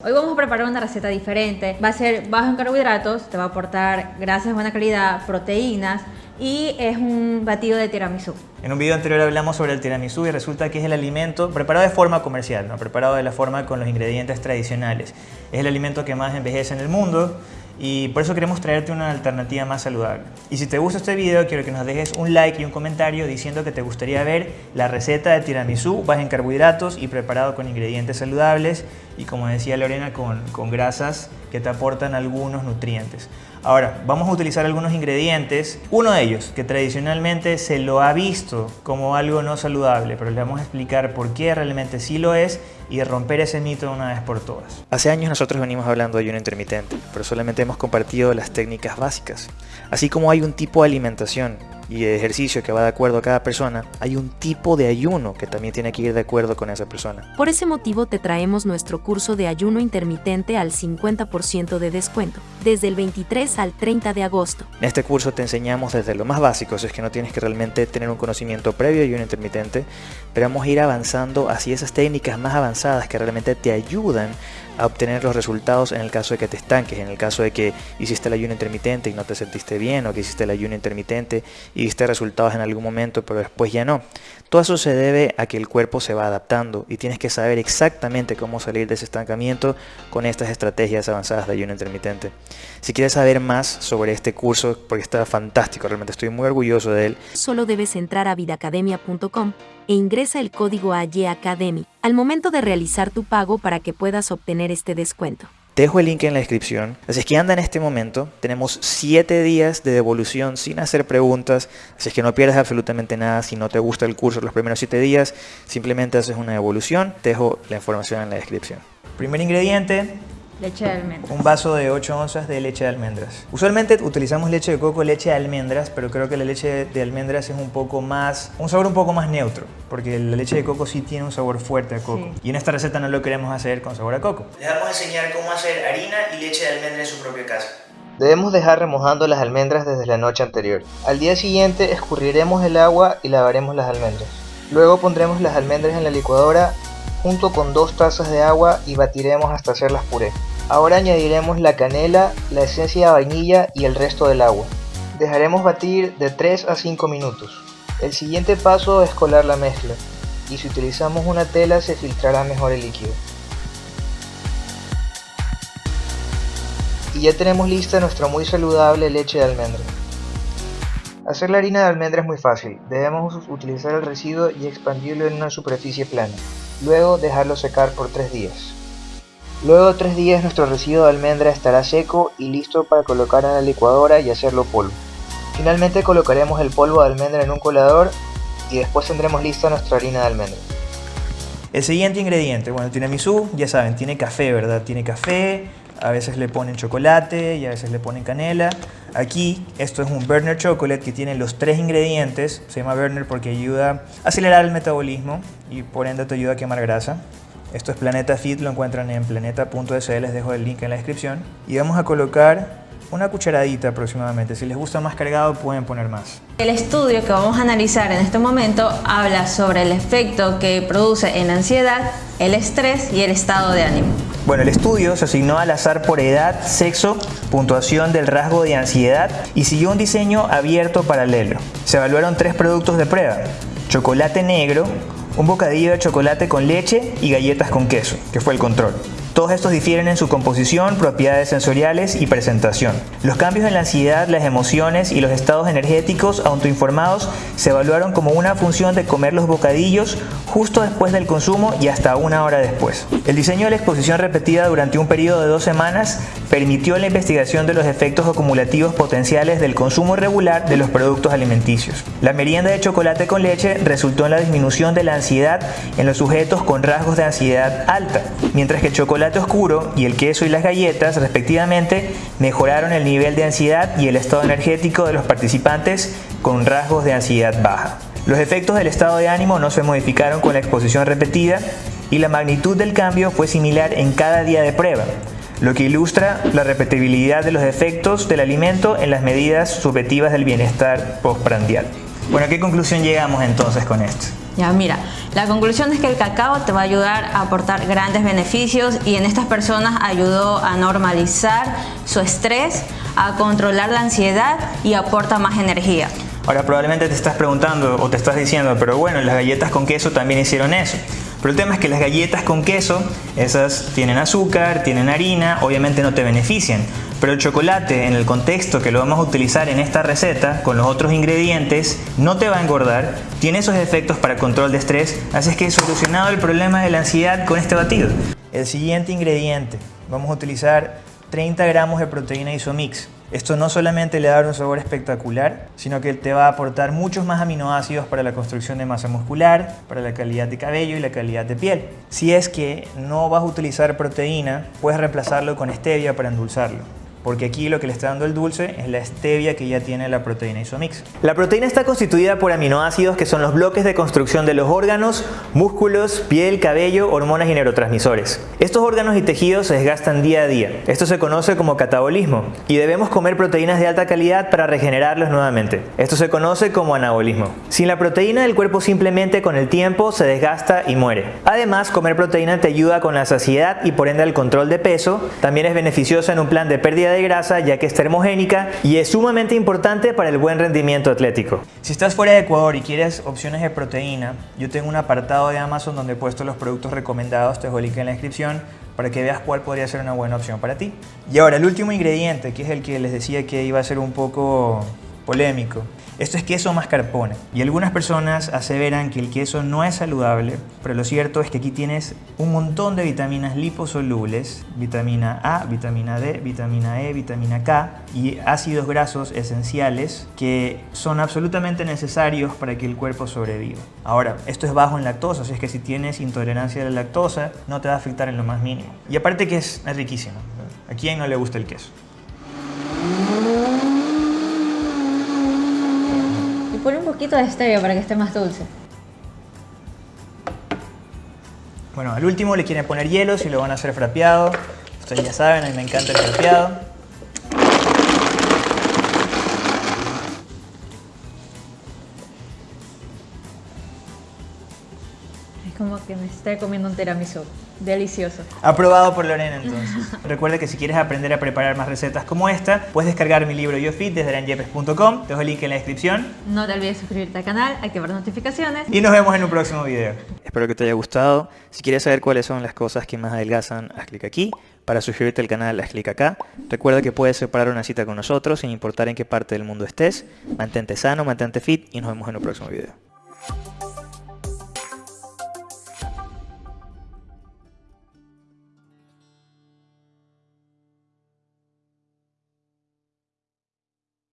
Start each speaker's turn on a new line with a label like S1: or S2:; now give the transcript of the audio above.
S1: Hoy vamos a preparar una receta diferente. Va a ser bajo en carbohidratos, te va a aportar grasas de buena calidad, proteínas y es un batido de tiramisú.
S2: En un video anterior hablamos sobre el tiramisú y resulta que es el alimento preparado de forma comercial, no preparado de la forma con los ingredientes tradicionales. Es el alimento que más envejece en el mundo y por eso queremos traerte una alternativa más saludable. Y si te gusta este video, quiero que nos dejes un like y un comentario diciendo que te gustaría ver la receta de tiramisú baja en carbohidratos y preparado con ingredientes saludables y como decía Lorena, con, con grasas que te aportan algunos nutrientes. Ahora, vamos a utilizar algunos ingredientes. Uno de ellos, que tradicionalmente se lo ha visto como algo no saludable, pero le vamos a explicar por qué realmente sí lo es y romper ese mito una vez por todas.
S3: Hace años nosotros venimos hablando de ayuno intermitente, pero solamente hemos compartido las técnicas básicas. Así como hay un tipo de alimentación y de ejercicio que va de acuerdo a cada persona, hay un tipo de ayuno que también tiene que ir de acuerdo con esa persona.
S4: Por ese motivo te traemos nuestro curso de ayuno intermitente al 50% de descuento, desde el 23 al 30 de agosto.
S3: En este curso te enseñamos desde lo más básico, si es que no tienes que realmente tener un conocimiento previo de ayuno intermitente, pero vamos a ir avanzando hacia esas técnicas más avanzadas que realmente te ayudan a obtener los resultados en el caso de que te estanques, en el caso de que hiciste el ayuno intermitente y no te sentiste bien, o que hiciste el ayuno intermitente y viste resultados en algún momento, pero después ya no. Todo eso se debe a que el cuerpo se va adaptando y tienes que saber exactamente cómo salir de ese estancamiento con estas estrategias avanzadas de ayuno intermitente. Si quieres saber más sobre este curso, porque está fantástico, realmente estoy muy orgulloso de él.
S4: Solo debes entrar a vidacademia.com e ingresa el código AYACADEMY al momento de realizar tu pago para que puedas obtener este descuento.
S3: Te dejo el link en la descripción. Así es que anda en este momento. Tenemos 7 días de devolución sin hacer preguntas. Así es que no pierdas absolutamente nada. Si no te gusta el curso los primeros 7 días, simplemente haces una devolución. Te dejo la información en la descripción.
S2: Primer ingrediente,
S1: Leche de almendras.
S2: un vaso de 8 onzas de leche de almendras. Usualmente utilizamos leche de coco, leche de almendras, pero creo que la leche de almendras es un poco más, un sabor un poco más neutro, porque la leche de coco sí tiene un sabor fuerte a coco.
S1: Sí.
S2: Y en esta receta no lo queremos hacer con sabor a coco. Les vamos a enseñar cómo hacer harina y leche de almendra en su propia casa.
S5: Debemos dejar remojando las almendras desde la noche anterior. Al día siguiente escurriremos el agua y lavaremos las almendras. Luego pondremos las almendras en la licuadora junto con dos tazas de agua y batiremos hasta hacerlas puré. Ahora añadiremos la canela, la esencia de vainilla y el resto del agua. Dejaremos batir de 3 a 5 minutos. El siguiente paso es colar la mezcla y si utilizamos una tela se filtrará mejor el líquido. Y ya tenemos lista nuestra muy saludable leche de almendra. Hacer la harina de almendra es muy fácil, debemos utilizar el residuo y expandirlo en una superficie plana, luego dejarlo secar por 3 días. Luego de 3 días nuestro residuo de almendra estará seco y listo para colocar en la licuadora y hacerlo polvo. Finalmente colocaremos el polvo de almendra en un colador y después tendremos lista nuestra harina de almendra.
S2: El siguiente ingrediente, bueno, tiramisú, ya saben, tiene café, ¿verdad? Tiene café, a veces le ponen chocolate y a veces le ponen canela. Aquí, esto es un Burner Chocolate que tiene los tres ingredientes. Se llama Burner porque ayuda a acelerar el metabolismo y por ende te ayuda a quemar grasa. Esto es Planeta Fit, lo encuentran en planeta.es, les dejo el link en la descripción. Y vamos a colocar una cucharadita aproximadamente. Si les gusta más cargado pueden poner más.
S1: El estudio que vamos a analizar en este momento habla sobre el efecto que produce en la ansiedad, el estrés y el estado de ánimo.
S2: Bueno, el estudio se asignó al azar por edad, sexo, puntuación del rasgo de ansiedad y siguió un diseño abierto paralelo. Se evaluaron tres productos de prueba. Chocolate negro, un bocadillo de chocolate con leche y galletas con queso, que fue el control. Todos estos difieren en su composición, propiedades sensoriales y presentación. Los cambios en la ansiedad, las emociones y los estados energéticos autoinformados se evaluaron como una función de comer los bocadillos justo después del consumo y hasta una hora después. El diseño de la exposición repetida durante un periodo de dos semanas permitió la investigación de los efectos acumulativos potenciales del consumo regular de los productos alimenticios. La merienda de chocolate con leche resultó en la disminución de la ansiedad en los sujetos con rasgos de ansiedad alta, mientras que el chocolate oscuro y el queso y las galletas respectivamente mejoraron el nivel de ansiedad y el estado energético de los participantes con rasgos de ansiedad baja. Los efectos del estado de ánimo no se modificaron con la exposición repetida y la magnitud del cambio fue similar en cada día de prueba, lo que ilustra la repetibilidad de los efectos del alimento en las medidas subjetivas del bienestar postprandial. Bueno, ¿a qué conclusión llegamos entonces con esto?
S1: Ya, mira, la conclusión es que el cacao te va a ayudar a aportar grandes beneficios y en estas personas ayudó a normalizar su estrés, a controlar la ansiedad y aporta más energía.
S2: Ahora probablemente te estás preguntando o te estás diciendo, pero bueno, las galletas con queso también hicieron eso. Pero el tema es que las galletas con queso, esas tienen azúcar, tienen harina, obviamente no te benefician. Pero el chocolate, en el contexto que lo vamos a utilizar en esta receta, con los otros ingredientes, no te va a engordar, tiene esos efectos para control de estrés, así es que he solucionado el problema de la ansiedad con este batido. El siguiente ingrediente, vamos a utilizar 30 gramos de proteína isomix. Esto no solamente le da un sabor espectacular, sino que te va a aportar muchos más aminoácidos para la construcción de masa muscular, para la calidad de cabello y la calidad de piel. Si es que no vas a utilizar proteína, puedes reemplazarlo con stevia para endulzarlo porque aquí lo que le está dando el dulce es la stevia que ya tiene la proteína isomix. La proteína está constituida por aminoácidos que son los bloques de construcción de los órganos, músculos, piel, cabello, hormonas y neurotransmisores. Estos órganos y tejidos se desgastan día a día. Esto se conoce como catabolismo y debemos comer proteínas de alta calidad para regenerarlos nuevamente. Esto se conoce como anabolismo. Sin la proteína el cuerpo simplemente con el tiempo se desgasta y muere. Además, comer proteína te ayuda con la saciedad y por ende al control de peso. También es beneficiosa en un plan de pérdida de grasa ya que es termogénica y es sumamente importante para el buen rendimiento atlético. Si estás fuera de Ecuador y quieres opciones de proteína, yo tengo un apartado de Amazon donde he puesto los productos recomendados, te dejo el link en la descripción para que veas cuál podría ser una buena opción para ti. Y ahora el último ingrediente, que es el que les decía que iba a ser un poco polémico, esto es queso mascarpone y algunas personas aseveran que el queso no es saludable, pero lo cierto es que aquí tienes un montón de vitaminas liposolubles, vitamina A, vitamina D, vitamina E, vitamina K y ácidos grasos esenciales que son absolutamente necesarios para que el cuerpo sobreviva. Ahora, esto es bajo en lactosa, así es que si tienes intolerancia a la lactosa no te va a afectar en lo más mínimo. Y aparte que es, riquísimo. ¿A quién no le gusta el queso?
S1: Pone un poquito de stevia para que esté más dulce.
S2: Bueno, al último le quieren poner hielo si lo van a hacer frapeado. Ustedes ya saben, a mí me encanta el frapeado.
S1: Como que me esté comiendo un tiramisú. Delicioso.
S2: Aprobado por Lorena entonces. Recuerda que si quieres aprender a preparar más recetas como esta, puedes descargar mi libro YoFit desde aranjepes.com. Te dejo el link en la descripción.
S1: No te olvides suscribirte al canal, activar notificaciones.
S2: Y nos vemos en un próximo video.
S3: Espero que te haya gustado. Si quieres saber cuáles son las cosas que más adelgazan, haz clic aquí. Para suscribirte al canal, haz clic acá. Recuerda que puedes separar una cita con nosotros sin importar en qué parte del mundo estés. Mantente sano, mantente fit y nos vemos en un próximo video.